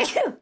Ew!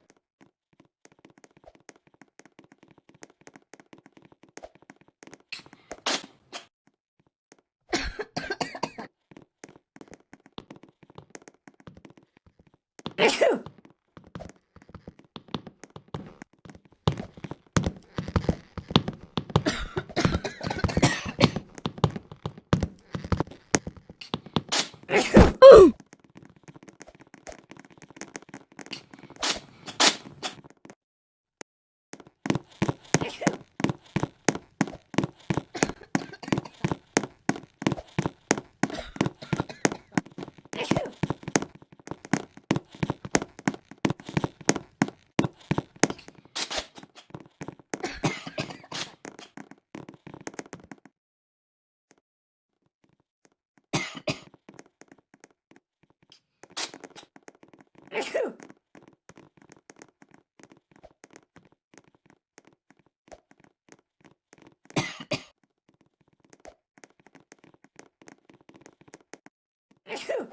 Phew.